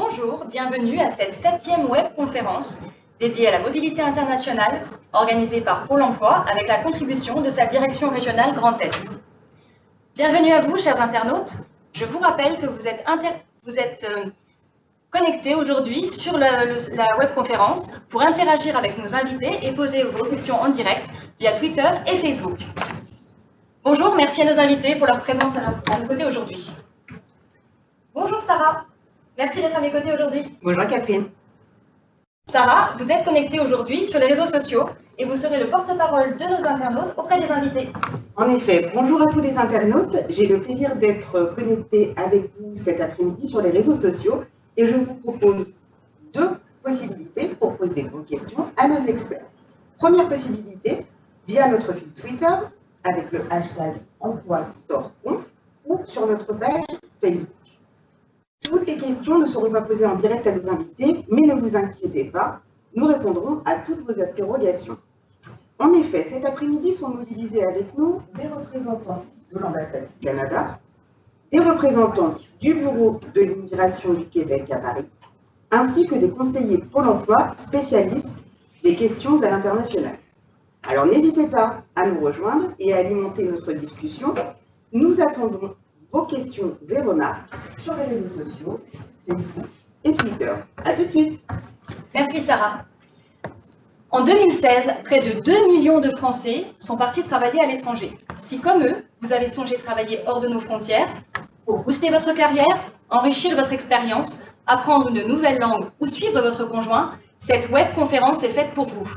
Bonjour, bienvenue à cette septième webconférence dédiée à la mobilité internationale organisée par Pôle emploi avec la contribution de sa direction régionale Grand Est. Bienvenue à vous, chers internautes. Je vous rappelle que vous êtes, euh, connectés aujourd'hui sur la, la webconférence pour interagir avec nos invités et poser vos questions en direct via Twitter et Facebook. Bonjour, merci à nos invités pour leur présence à nos côtés aujourd'hui. Bonjour Sarah, merci d'être à mes côtés aujourd'hui. Bonjour Catherine. Sarah, vous êtes connectée aujourd'hui sur les réseaux sociaux et vous serez le porte-parole de nos internautes auprès des invités. En effet, bonjour à tous les internautes. J'ai le plaisir d'être connectée avec vous cet après-midi sur les réseaux sociaux et je vous propose deux possibilités pour poser vos questions à nos experts. Première possibilité, via notre fil Twitter avec le hashtag emploi ou sur notre page Facebook. Toutes les questions ne seront pas posées en direct à nos invités, mais ne vous inquiétez pas, nous répondrons à toutes vos interrogations. En effet, cet après-midi sont mobilisés avec nous des représentants de l'ambassade du Canada, des représentants du Bureau de l'immigration du Québec à Paris, ainsi que des conseillers Pôle emploi spécialistes des questions à l'international. Alors n'hésitez pas à nous rejoindre et à alimenter notre discussion. Nous attendons vos questions et remarques sur les réseaux sociaux, Facebook et Twitter. A tout de suite. Merci Sarah. En 2016, près de 2 millions de Français sont partis travailler à l'étranger. Si comme eux, vous avez songé travailler hors de nos frontières, pour booster votre carrière, enrichir votre expérience, apprendre une nouvelle langue ou suivre votre conjoint, cette web conférence est faite pour vous.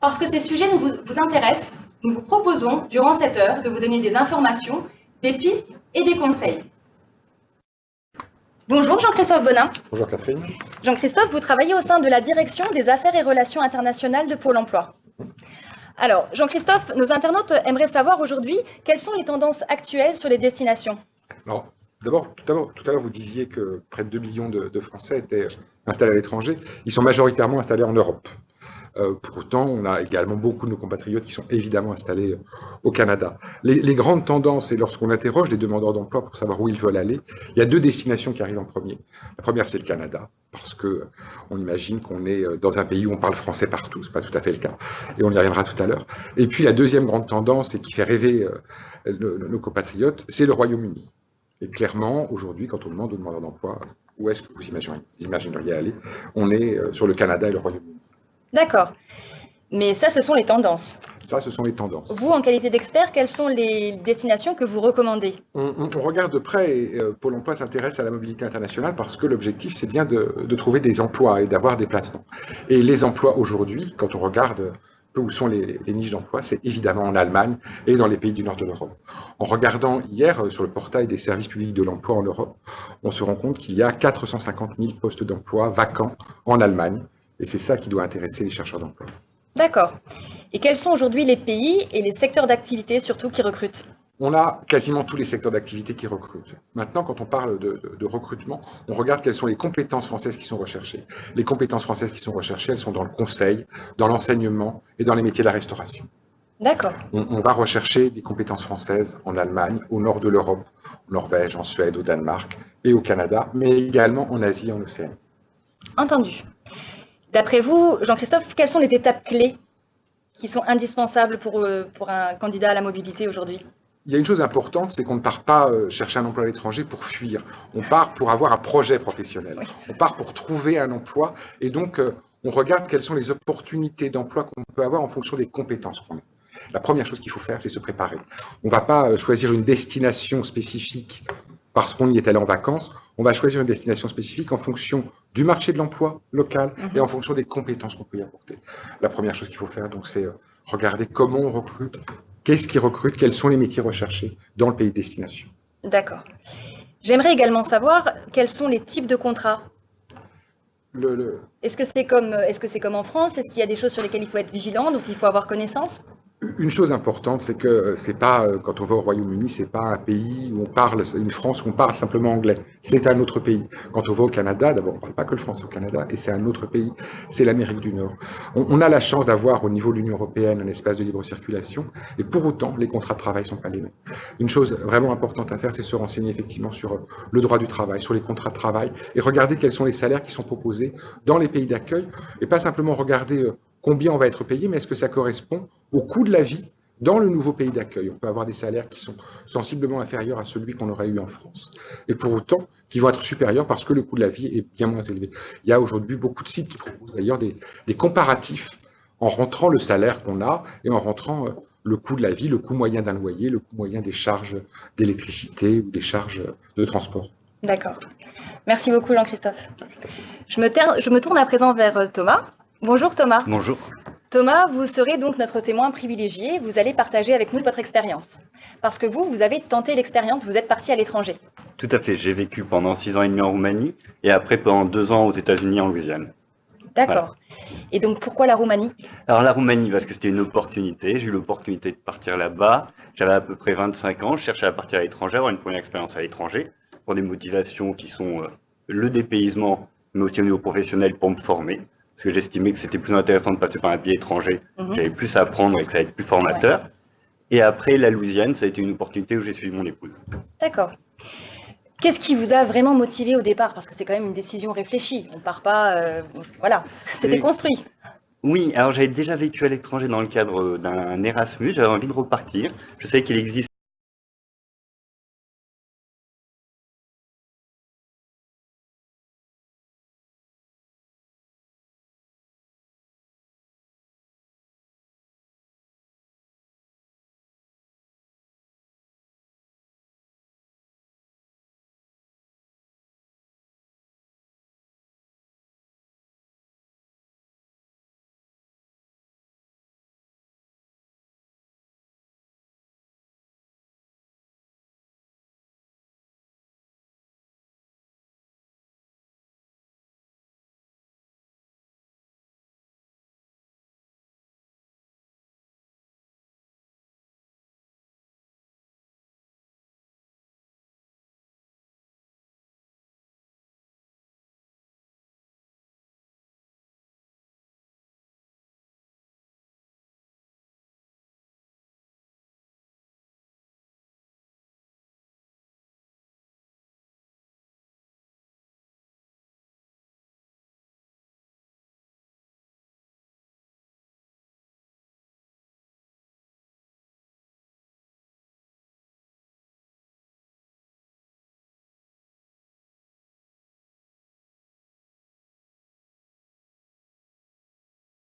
Parce que ces sujets vous, vous intéressent, nous vous proposons, durant cette heure, de vous donner des informations, des pistes et des conseils. Bonjour Jean-Christophe Bonin. Bonjour Catherine. Jean-Christophe, vous travaillez au sein de la direction des affaires et relations internationales de Pôle emploi. Alors, Jean-Christophe, nos internautes aimeraient savoir aujourd'hui quelles sont les tendances actuelles sur les destinations. Alors, d'abord, tout à l'heure, vous disiez que près de 2 millions de Français étaient installés à l'étranger. Ils sont majoritairement installés en Europe. Euh, pourtant, on a également beaucoup de nos compatriotes qui sont évidemment installés euh, au Canada. Les, grandes tendances, et lorsqu'on interroge les demandeurs d'emploi pour savoir où ils veulent aller, il y a deux destinations qui arrivent en premier. La première, c'est le Canada, parce que euh, imagine qu'on est dans un pays où on parle français partout. Ce n'est pas tout à fait le cas, et on y reviendra tout à l'heure. Et puis, la deuxième grande tendance, et qui fait rêver nos compatriotes, c'est le Royaume-Uni. Et clairement, aujourd'hui, quand on demande aux demandeurs d'emploi où est-ce que vous imagineriez aller, on est sur le Canada et le Royaume-Uni. D'accord. Mais ça, ce sont les tendances. Ça, ce sont les tendances. Vous, en qualité d'expert, quelles sont les destinations que vous recommandez on, regarde de près, et euh, Pôle emploi s'intéresse à la mobilité internationale parce que l'objectif, c'est bien de, trouver des emplois et d'avoir des placements. Et les emplois aujourd'hui, quand on regarde peu où sont les, niches d'emploi, c'est évidemment en Allemagne et dans les pays du nord de l'Europe. En regardant hier euh, sur le portail des services publics de l'emploi en Europe, on se rend compte qu'il y a 450 000 postes d'emploi vacants en Allemagne et c'est ça qui doit intéresser les chercheurs d'emploi. D'accord. Et quels sont aujourd'hui les pays et les secteurs d'activité surtout qui recrutent? On a quasiment tous les secteurs d'activité qui recrutent. Maintenant, quand on parle de, recrutement, on regarde quelles sont les compétences françaises qui sont recherchées. Les compétences françaises qui sont recherchées, elles sont dans le conseil, dans l'enseignement et dans les métiers de la restauration. D'accord. On, on, va rechercher des compétences françaises en Allemagne, au nord de l'Europe, en Norvège, en Suède, au Danemark et au Canada, mais également en Asie et en Océanie. Entendu. D'après vous, Jean-Christophe, quelles sont les étapes clés qui sont indispensables pour, euh, pour un candidat à la mobilité aujourd'hui? Il y a une chose importante, c'est qu'on ne part pas euh, chercher un emploi à l'étranger pour fuir. On part pour avoir un projet professionnel. On part pour trouver un emploi et donc euh, on regarde quelles sont les opportunités d'emploi qu'on peut avoir en fonction des compétences qu'on a. La première chose qu'il faut faire, c'est se préparer. On ne va pas choisir une destination spécifique parce qu'on y est allé en vacances, on va choisir une destination spécifique en fonction du marché de l'emploi local et en fonction des compétences qu'on peut y apporter. La première chose qu'il faut faire, donc, c'est euh, regarder comment on recrute, qu'est-ce qui recrute, quels sont les métiers recherchés dans le pays de destination. D'accord. J'aimerais également savoir quels sont les types de contrats? Est-ce que c'est comme, est -ce que comme en France? Est-ce qu'il y a des choses sur lesquelles il faut être vigilant, dont il faut avoir connaissance? Une chose importante, c'est que c'est pas, quand on va au Royaume-Uni, c'est pas un pays où on parle, une France où on parle simplement anglais. C'est un autre pays. Quand on va au Canada, d'abord, on parle pas que le français au Canada, et c'est un autre pays. C'est l'Amérique du Nord. On, a la chance d'avoir au niveau de l'Union européenne un espace de libre circulation, et pour autant, les contrats de travail sont pas les mêmes. Une chose vraiment importante à faire, c'est se renseigner effectivement sur le droit du travail, sur les contrats de travail, et regarder quels sont les salaires qui sont proposés dans les pays d'accueil, et pas simplement regarder combien on va être payé, mais est-ce que ça correspond au coût de la vie dans le nouveau pays d'accueil? On peut avoir des salaires qui sont sensiblement inférieurs à celui qu'on aurait eu en France. Et pour autant, qui vont être supérieurs parce que le coût de la vie est bien moins élevé. Il y a aujourd'hui beaucoup de sites qui proposent d'ailleurs des, comparatifs en rentrant le salaire qu'on a et en rentrant euh, le coût de la vie, le coût moyen d'un loyer, le coût moyen des charges d'électricité ou des charges de transport. D'accord. Merci beaucoup Jean-Christophe. Je me, tourne à présent vers euh, Thomas. Bonjour Thomas. Bonjour. Thomas, vous serez donc notre témoin privilégié. Vous allez partager avec nous votre expérience. Parce que vous, vous avez tenté l'expérience, vous êtes parti à l'étranger. Tout à fait. J'ai vécu pendant six ans et demi en Roumanie et après pendant deux ans aux États-Unis en Louisiane. D'accord. Et donc pourquoi la Roumanie? Alors la Roumanie, parce que c'était une opportunité. J'ai eu l'opportunité de partir là-bas. J'avais à peu près 25 ans. Je cherchais à partir à l'étranger, avoir une première expérience à l'étranger pour des motivations qui sont euh, le dépaysement, mais aussi au niveau professionnel pour me former parce que j'estimais que c'était plus intéressant de passer par un pays étranger. Mhm. J'avais plus à apprendre et que ça allait être plus formateur. Et après, la Louisiane, ça a été une opportunité où j'ai suivi mon épouse. D'accord. Qu'est-ce qui vous a vraiment motivé au départ? Parce que c'est quand même une décision réfléchie. On ne part pas. Euh, voilà, c'était construit. Oui, alors j'avais déjà vécu à l'étranger dans le cadre d'un Erasmus. J'avais envie de repartir. Je savais qu'il existe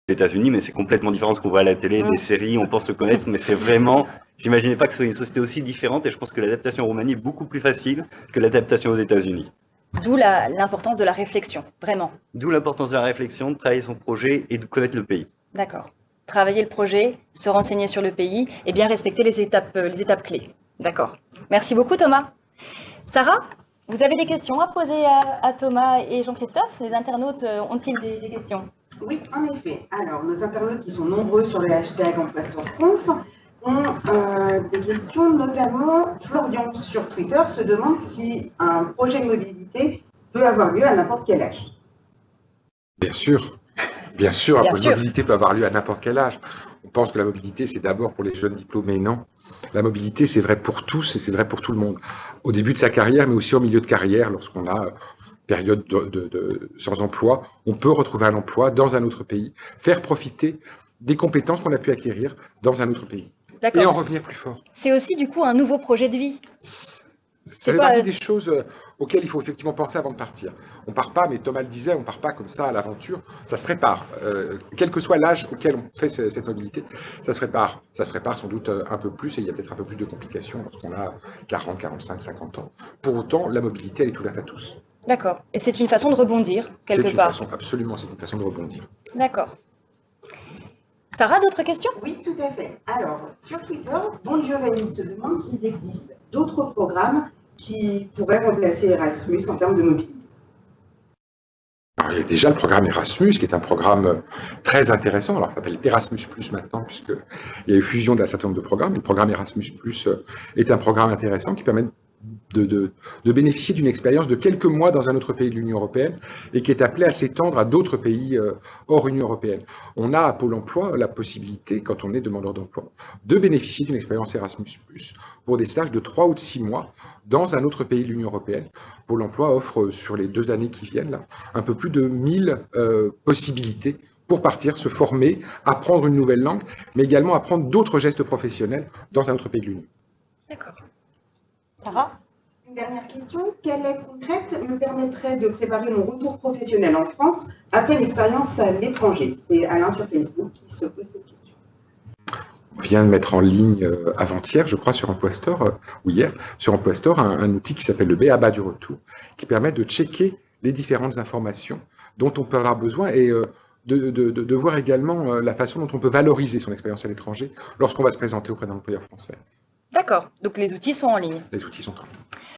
États-Unis, mais c'est complètement différent de ce qu'on voit à la télé, des séries, on pense le connaître, mais c'est vraiment, j'imaginais pas que ce soit une société aussi différente, et je pense que l'adaptation en Roumanie est beaucoup plus facile que l'adaptation aux États-Unis. D'où l'importance de la réflexion, vraiment. D'où l'importance de la réflexion, de travailler son projet et de connaître le pays. D'accord. Travailler le projet, se renseigner sur le pays et bien respecter les étapes, euh, les étapes clés. D'accord. Merci beaucoup Thomas. Sarah, vous avez des questions à poser à, Thomas et Jean-Christophe? Les internautes euh, ont-ils des questions? Oui, en effet. Alors, nos internautes qui sont nombreux sur le hashtag en conf ont euh, des questions, notamment Florian sur Twitter se demande si un projet de mobilité peut avoir lieu à n'importe quel âge. Bien sûr, bien sûr, la mobilité peut avoir lieu à n'importe quel âge. On pense que la mobilité, c'est d'abord pour les jeunes diplômés, non? La mobilité, c'est vrai pour tous et c'est vrai pour tout le monde. Au début de sa carrière, mais aussi au milieu de carrière, lorsqu'on a période de, sans emploi, on peut retrouver un emploi dans un autre pays, faire profiter des compétences qu'on a pu acquérir dans un autre pays et en revenir plus fort. C'est aussi du coup un nouveau projet de vie. C'est fait partie des choses euh, auxquelles il faut effectivement penser avant de partir. On part pas, mais Thomas le disait, on part pas comme ça à l'aventure. Ça se prépare, euh, quel que soit l'âge auquel on fait cette mobilité, ça se prépare. Ça se prépare sans doute euh, un peu plus et il y a peut-être un peu plus de complications lorsqu'on a 40, 45, 50 ans. Pour autant, la mobilité, elle est ouverte à tous. D'accord. Et c'est une façon de rebondir, quelque part. Façon, absolument, c'est une façon de rebondir. D'accord. Sarah, d'autres questions? Oui, tout à fait. Alors, sur Twitter, Bon Giovanni se demande s'il existe d'autres programmes qui pourraient remplacer Erasmus en termes de mobilité. alors, il y a déjà le programme Erasmus, qui est un programme très intéressant. Alors, ça s'appelle Erasmus Plus maintenant, puisqu'il y a eu fusion d'un certain nombre de programmes. le programme Erasmus Plus est un programme intéressant qui permet de, bénéficier d'une expérience de quelques mois dans un autre pays de l'Union européenne et qui est appelé à s'étendre à d'autres pays euh, hors Union européenne. On a à Pôle emploi la possibilité, quand on est demandeur d'emploi, de bénéficier d'une expérience Erasmus+, pour des stages de 3 ou de 6 mois dans un autre pays de l'Union européenne. Pôle emploi offre, euh, sur les deux années qui viennent, un peu plus de 1000 euh, possibilités pour partir, se former, apprendre une nouvelle langue, mais également apprendre d'autres gestes professionnels dans un autre pays de l'Union. D'accord. Sarah? Dernière question. Quelle aide concrète me permettrait de préparer mon retour professionnel en France après une expérience à l'étranger? C'est Alain sur Facebook qui se pose cette question. On vient de mettre en ligne euh, avant-hier, je crois, sur Emploi Store, euh, ou hier, sur Emploi Store, un, outil qui s'appelle le BABA du retour, qui permet de checker les différentes informations dont on peut avoir besoin et euh, de, de, voir également la façon dont on peut valoriser son expérience à l'étranger lorsqu'on va se présenter auprès d'un employeur français. D'accord, donc les outils sont en ligne. Les outils sont en ligne.